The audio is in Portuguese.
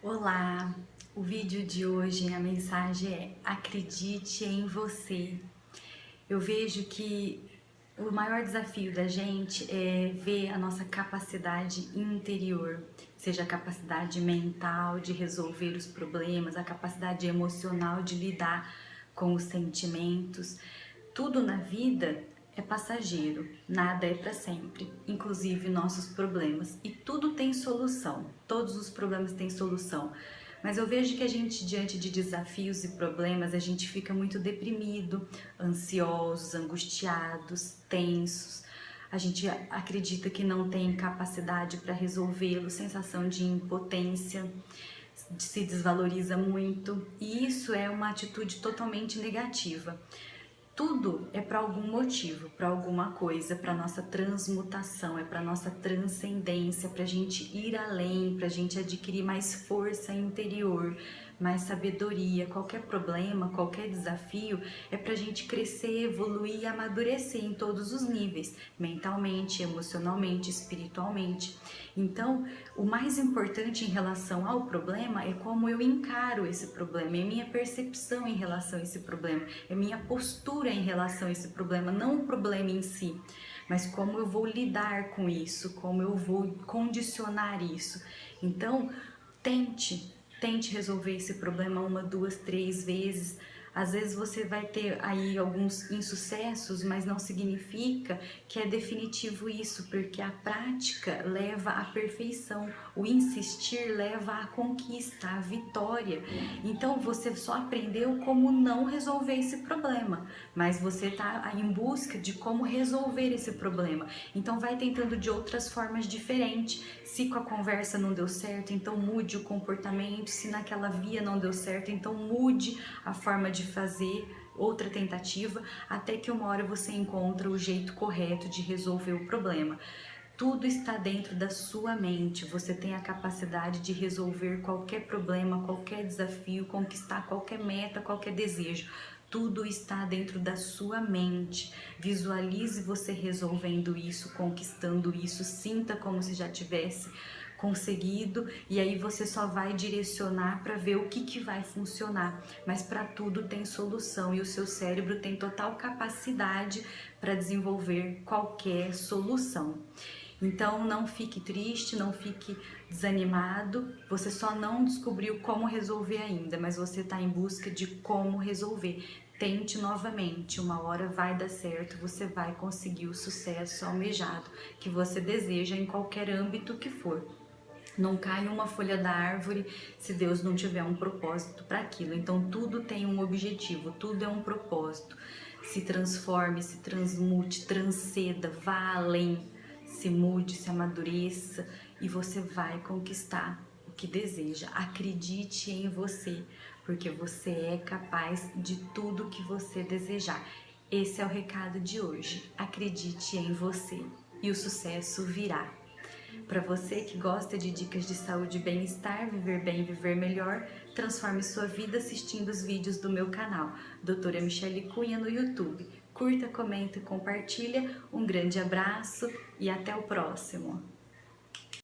Olá! O vídeo de hoje, a mensagem é Acredite em você. Eu vejo que o maior desafio da gente é ver a nossa capacidade interior, seja a capacidade mental de resolver os problemas, a capacidade emocional de lidar com os sentimentos. Tudo na vida é passageiro, nada é para sempre, inclusive nossos problemas. E tudo tem solução, todos os problemas têm solução. Mas eu vejo que a gente, diante de desafios e problemas, a gente fica muito deprimido, ansiosos, angustiados, tensos. A gente acredita que não tem capacidade para resolvê-lo, sensação de impotência, se desvaloriza muito. E isso é uma atitude totalmente negativa. Tudo é para algum motivo, para alguma coisa, para nossa transmutação, é para nossa transcendência, para a gente ir além, para a gente adquirir mais força interior, mais sabedoria. Qualquer problema, qualquer desafio é para a gente crescer, evoluir e amadurecer em todos os níveis, mentalmente, emocionalmente, espiritualmente. Então, o mais importante em relação ao problema é como eu encaro esse problema, é minha percepção em relação a esse problema, é minha postura em relação a esse problema, não o problema em si mas como eu vou lidar com isso, como eu vou condicionar isso. Então, tente Tente resolver esse problema uma, duas, três vezes. Às vezes você vai ter aí alguns insucessos, mas não significa que é definitivo isso, porque a prática leva à perfeição, o insistir leva à conquista, à vitória. Então você só aprendeu como não resolver esse problema, mas você está em busca de como resolver esse problema. Então vai tentando de outras formas diferentes. Se com a conversa não deu certo, então mude o comportamento. Se naquela via não deu certo, então mude a forma de fazer outra tentativa, até que uma hora você encontra o jeito correto de resolver o problema. Tudo está dentro da sua mente, você tem a capacidade de resolver qualquer problema, qualquer desafio, conquistar qualquer meta, qualquer desejo. Tudo está dentro da sua mente. Visualize você resolvendo isso, conquistando isso, sinta como se já tivesse conseguido e aí você só vai direcionar para ver o que, que vai funcionar. Mas para tudo tem solução e o seu cérebro tem total capacidade para desenvolver qualquer solução. Então não fique triste, não fique desanimado, você só não descobriu como resolver ainda, mas você está em busca de como resolver. Tente novamente, uma hora vai dar certo, você vai conseguir o sucesso almejado que você deseja em qualquer âmbito que for. Não cai uma folha da árvore se Deus não tiver um propósito para aquilo. Então tudo tem um objetivo, tudo é um propósito. Se transforme, se transmute, transceda, vá além, se mude, se amadureça e você vai conquistar o que deseja. Acredite em você, porque você é capaz de tudo que você desejar. Esse é o recado de hoje. Acredite em você e o sucesso virá. Para você que gosta de dicas de saúde e bem-estar, viver bem, viver melhor, transforme sua vida assistindo os vídeos do meu canal, Doutora Michele Cunha no YouTube. Curta, comenta e compartilha. Um grande abraço e até o próximo!